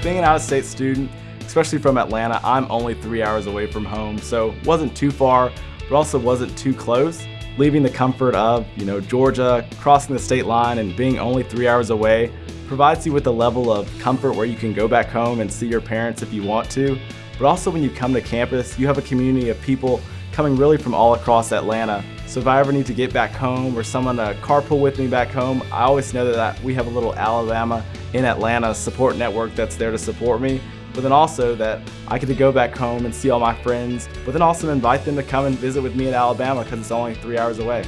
Being an out-of-state student, especially from Atlanta, I'm only three hours away from home, so wasn't too far, but also wasn't too close. Leaving the comfort of, you know, Georgia, crossing the state line and being only three hours away provides you with a level of comfort where you can go back home and see your parents if you want to. But also when you come to campus, you have a community of people coming really from all across Atlanta. So if I ever need to get back home or someone to carpool with me back home, I always know that we have a little Alabama in Atlanta support network that's there to support me but then also that I get to go back home and see all my friends, but then also invite them to come and visit with me in Alabama because it's only three hours away.